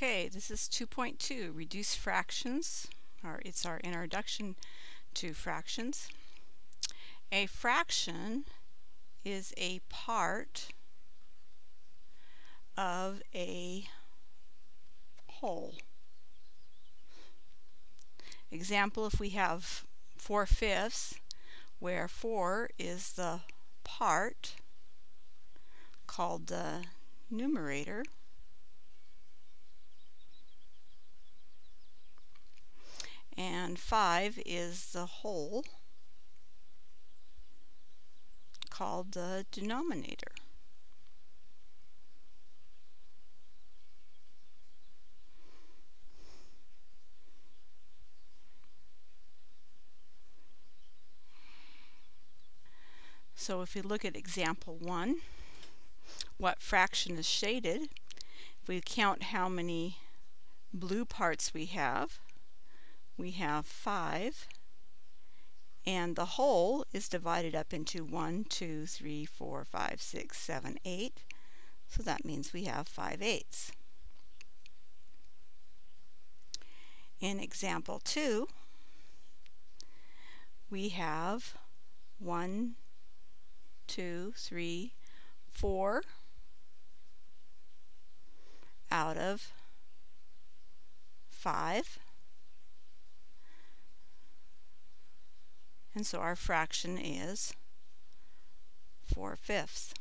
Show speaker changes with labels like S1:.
S1: Okay, this is 2.2, reduce fractions, or it's our introduction to fractions. A fraction is a part of a whole. Example, if we have 4 fifths, where 4 is the part called the numerator, and 5 is the whole called the denominator. So if we look at example 1, what fraction is shaded, if we count how many blue parts we have, we have 5 and the whole is divided up into 1, 2, 3, 4, 5, 6, 7, 8. So that means we have 5 eighths. In example 2, we have 1, 2, 3, 4 out of 5. And so our fraction is 4 fifths.